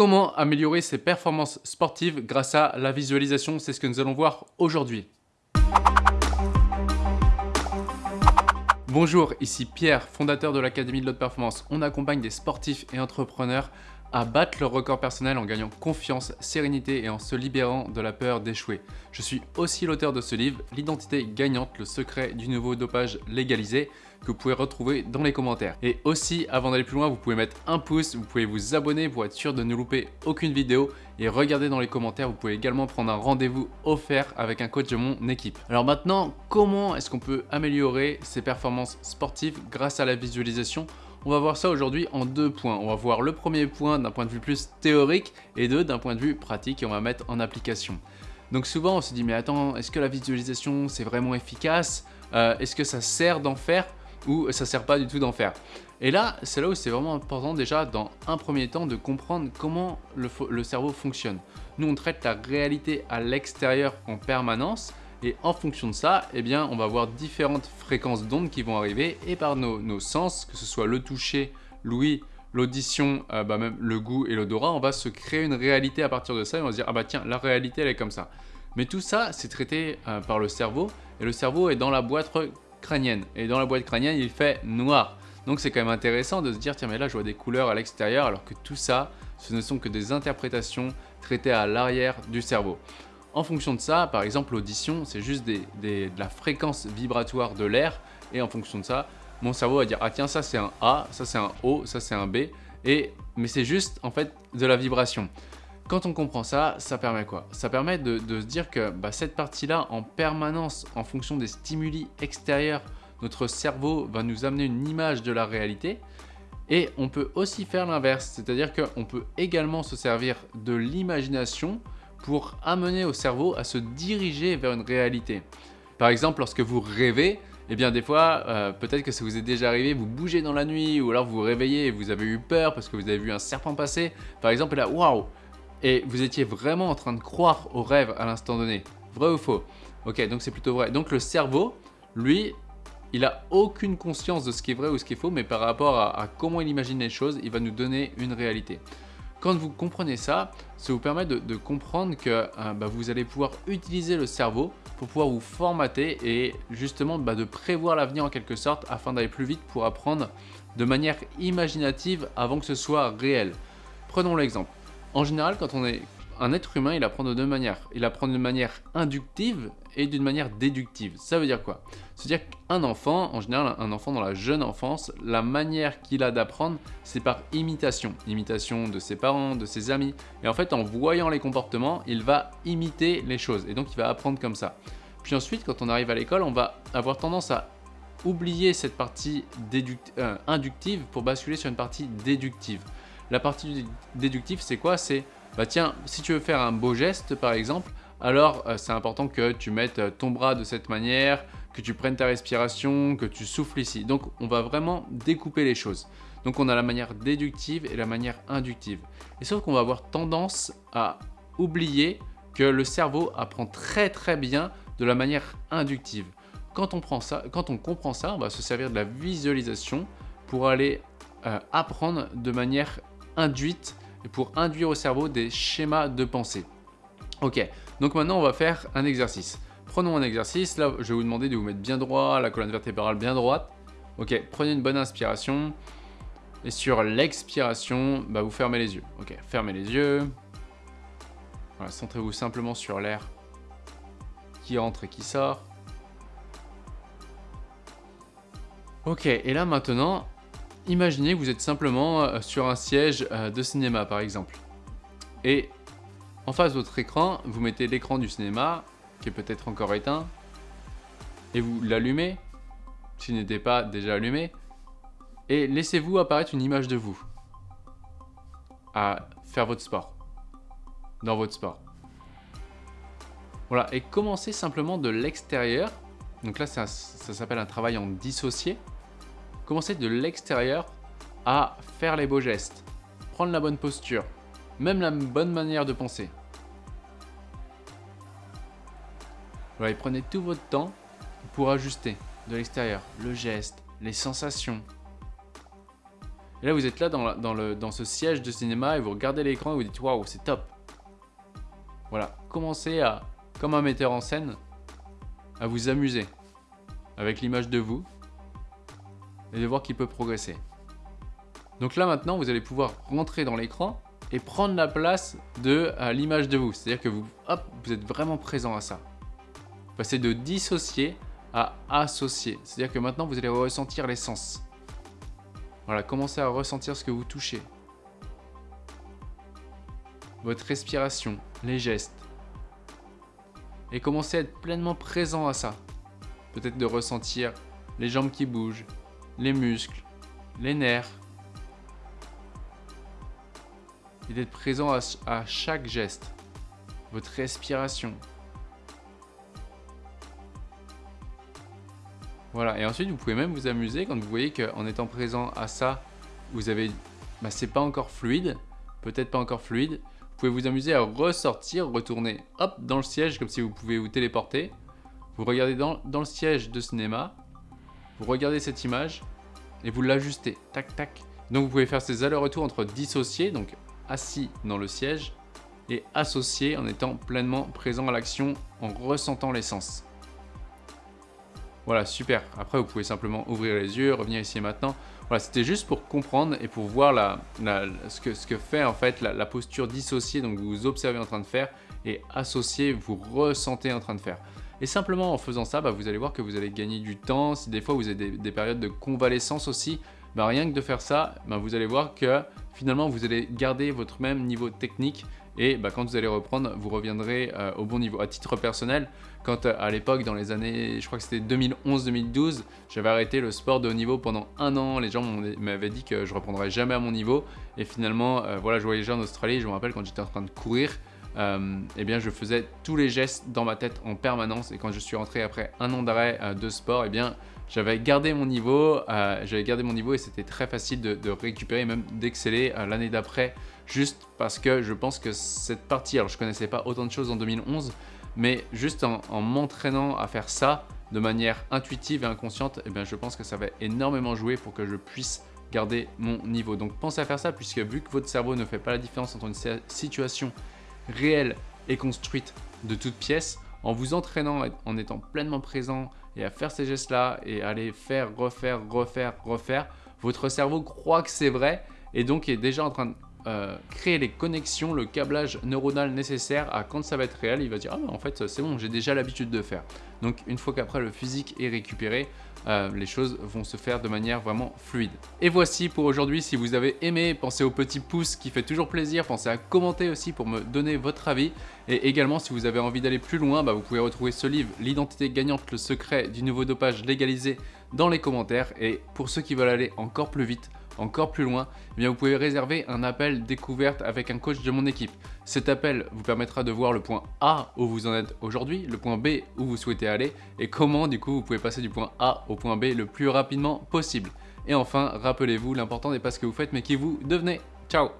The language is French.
Comment améliorer ses performances sportives grâce à la visualisation? C'est ce que nous allons voir aujourd'hui. Bonjour, ici Pierre, fondateur de l'Académie de l'Haute Performance. On accompagne des sportifs et entrepreneurs à battre leur record personnel en gagnant confiance, sérénité et en se libérant de la peur d'échouer. Je suis aussi l'auteur de ce livre, L'identité gagnante, le secret du nouveau dopage légalisé, que vous pouvez retrouver dans les commentaires. Et aussi, avant d'aller plus loin, vous pouvez mettre un pouce, vous pouvez vous abonner pour être sûr de ne louper aucune vidéo et regardez dans les commentaires, vous pouvez également prendre un rendez-vous offert avec un coach de mon équipe. Alors maintenant, comment est-ce qu'on peut améliorer ses performances sportives grâce à la visualisation on va voir ça aujourd'hui en deux points. On va voir le premier point d'un point de vue plus théorique et deux d'un point de vue pratique et on va mettre en application. Donc souvent on se dit mais attends, est-ce que la visualisation c'est vraiment efficace? Euh, Est-ce que ça sert d'en faire ou ça sert pas du tout d'en faire? Et là, c'est là où c'est vraiment important déjà dans un premier temps de comprendre comment le, le cerveau fonctionne. Nous on traite la réalité à l'extérieur en permanence et en fonction de ça, eh bien, on va avoir différentes fréquences d'ondes qui vont arriver et par nos, sens, que ce soit le toucher, l'ouïe, l'audition, euh, bah, même le goût et l'odorat, on va se créer une réalité à partir de ça et on va se dire « Ah bah tiens, la réalité elle est comme ça ». Mais tout ça, c'est traité euh, par le cerveau et le cerveau est dans la boîte crânienne. Et dans la boîte crânienne, il fait noir. Donc c'est quand même intéressant de se dire « Tiens, mais là, je vois des couleurs à l'extérieur alors que tout ça, ce ne sont que des interprétations traitées à l'arrière du cerveau ». En fonction de ça, par exemple l'audition, c'est juste de la fréquence vibratoire de l'air et en fonction de ça, mon cerveau va dire « Ah tiens, ça c'est un A, ça c'est un O, ça c'est un B. » et Mais c'est juste en fait de la vibration. Quand on comprend ça, ça permet quoi? Ça permet de, se dire que bah, cette partie-là, en permanence, en fonction des stimuli extérieurs, notre cerveau va nous amener une image de la réalité. Et on peut aussi faire l'inverse, c'est-à-dire qu'on peut également se servir de l'imagination pour amener au cerveau à se diriger vers une réalité. Par exemple, lorsque vous rêvez, eh bien des fois, euh, peut-être que ça vous est déjà arrivé, vous bougez dans la nuit ou alors vous vous réveillez et vous avez eu peur parce que vous avez vu un serpent passer. Par exemple, là, waouh Et vous étiez vraiment en train de croire au rêve à l'instant donné. Vrai ou faux? Ok, donc c'est plutôt vrai. Donc le cerveau, lui, il a aucune conscience de ce qui est vrai ou ce qui est faux, mais par rapport à comment il imagine les choses, il va nous donner une réalité. Quand vous comprenez ça, ça vous permet de, comprendre que euh, bah, vous allez pouvoir utiliser le cerveau pour pouvoir vous formater et justement bah, de prévoir l'avenir en quelque sorte afin d'aller plus vite pour apprendre de manière imaginative avant que ce soit réel. Prenons l'exemple. En général, quand on est un être humain, il apprend de deux manières. Il apprend d'une manière inductive et d'une manière déductive. Ça veut dire quoi? C'est-à-dire qu'un enfant, en général un enfant dans la jeune enfance, la manière qu'il a d'apprendre, c'est par imitation. Imitation de ses parents, de ses amis. Et en fait, en voyant les comportements, il va imiter les choses. Et donc, il va apprendre comme ça. Puis ensuite, quand on arrive à l'école, on va avoir tendance à oublier cette partie euh, inductive pour basculer sur une partie déductive. La partie déductive, c'est quoi? C'est bah tiens, si tu veux faire un beau geste par exemple, alors euh, c'est important que tu mettes euh, ton bras de cette manière, que tu prennes ta respiration, que tu souffles ici. Donc on va vraiment découper les choses. Donc on a la manière déductive et la manière inductive. Et sauf qu'on va avoir tendance à oublier que le cerveau apprend très très bien de la manière inductive. Quand on, prend ça, quand on comprend ça, on va se servir de la visualisation pour aller euh, apprendre de manière induite et pour induire au cerveau des schémas de pensée. Ok, donc maintenant on va faire un exercice. Prenons un exercice, là je vais vous demander de vous mettre bien droit, la colonne vertébrale bien droite. Ok, prenez une bonne inspiration. Et sur l'expiration, bah, vous fermez les yeux. Ok, fermez les yeux. Voilà, centrez-vous simplement sur l'air qui entre et qui sort. Ok, et là maintenant, Imaginez que vous êtes simplement euh, sur un siège euh, de cinéma par exemple. Et en face de votre écran, vous mettez l'écran du cinéma, qui est peut-être encore éteint, et vous l'allumez, s'il n'était pas déjà allumé, et laissez-vous apparaître une image de vous à faire votre sport, dans votre sport. Voilà, et commencez simplement de l'extérieur. Donc là, ça, ça s'appelle un travail en dissocié. Commencez de l'extérieur à faire les beaux gestes, prendre la bonne posture, même la bonne manière de penser. Voilà, prenez tout votre temps pour ajuster de l'extérieur le geste, les sensations. Et là, vous êtes là dans, dans, le, dans ce siège de cinéma et vous regardez l'écran et vous dites waouh, c'est top. Voilà, commencez à, comme un metteur en scène, à vous amuser avec l'image de vous et de voir qu'il peut progresser. Donc là maintenant, vous allez pouvoir rentrer dans l'écran et prendre la place de l'image de vous. C'est-à-dire que vous, hop, vous êtes vraiment présent à ça. Passez de dissocier à associer. C'est-à-dire que maintenant, vous allez ressentir les sens. Voilà, commencez à ressentir ce que vous touchez. Votre respiration, les gestes. Et commencez à être pleinement présent à ça. Peut-être de ressentir les jambes qui bougent, les muscles, les nerfs. Et d'être présent à, chaque geste. Votre respiration. Voilà, et ensuite vous pouvez même vous amuser quand vous voyez qu'en étant présent à ça, vous avez, bah, c'est pas encore fluide, peut-être pas encore fluide, vous pouvez vous amuser à ressortir, retourner hop dans le siège comme si vous pouvez vous téléporter, vous regardez dans, dans le siège de cinéma, vous regardez cette image et vous l'ajustez, tac tac. Donc vous pouvez faire ces allers-retours entre dissociés, donc assis dans le siège, et associé en étant pleinement présent à l'action, en ressentant l'essence. Voilà, super. Après, vous pouvez simplement ouvrir les yeux, revenir ici et maintenant. Voilà, c'était juste pour comprendre et pour voir ce, que, ce, que, fait en fait la, posture dissociée, donc vous observez en train de faire, et associé, vous ressentez en train de faire. Et simplement en faisant ça, bah, vous allez voir que vous allez gagner du temps. Si des fois vous avez des, périodes de convalescence aussi, bah, rien que de faire ça, bah, vous allez voir que finalement vous allez garder votre même niveau technique et quand vous allez reprendre, vous reviendrez euh, au bon niveau. À titre personnel, quand euh, à l'époque, dans les années, je crois que c'était 2011-2012, j'avais arrêté le sport de haut niveau pendant un an. Les gens m'avaient dit que je reprendrais jamais à mon niveau. Et finalement, euh, voilà, je voyageais en Australie. Je me rappelle quand j'étais en train de courir, eh bien, je faisais tous les gestes dans ma tête en permanence. Et quand je suis rentré après un an d'arrêt de sport, eh bien, j'avais gardé mon niveau, j'avais gardé mon niveau et c'était très facile de, récupérer, même d'exceller l'année d'après juste parce que je pense que cette partie, alors je connaissais pas autant de choses en 2011, mais juste en, m'entraînant à faire ça de manière intuitive et inconsciente, eh bien je pense que ça va énormément jouer pour que je puisse garder mon niveau. Donc pensez à faire ça puisque vu que votre cerveau ne fait pas la différence entre une situation réelle et construite de toutes pièces, en vous entraînant, en étant pleinement présent et à faire ces gestes-là et à les faire, refaire, refaire, refaire, votre cerveau croit que c'est vrai et donc est déjà en train de euh, créer les connexions, le câblage neuronal nécessaire à quand ça va être réel, il va dire « Ah en fait c'est bon, j'ai déjà l'habitude de faire ». Donc une fois qu'après le physique est récupéré, euh, les choses vont se faire de manière vraiment fluide. Et voici pour aujourd'hui, si vous avez aimé, pensez au petit pouce qui fait toujours plaisir, pensez à commenter aussi pour me donner votre avis. Et également, si vous avez envie d'aller plus loin, bah, vous pouvez retrouver ce livre, L'identité gagnante, le secret du nouveau dopage légalisé dans les commentaires. Et pour ceux qui veulent aller encore plus vite, encore plus loin, eh vous pouvez réserver un appel découverte avec un coach de mon équipe. Cet appel vous permettra de voir le point A où vous en êtes aujourd'hui, le point B où vous souhaitez aller et comment du coup vous pouvez passer du point A au point B le plus rapidement possible. Et enfin, rappelez-vous, l'important n'est pas ce que vous faites mais qui vous devenez. Ciao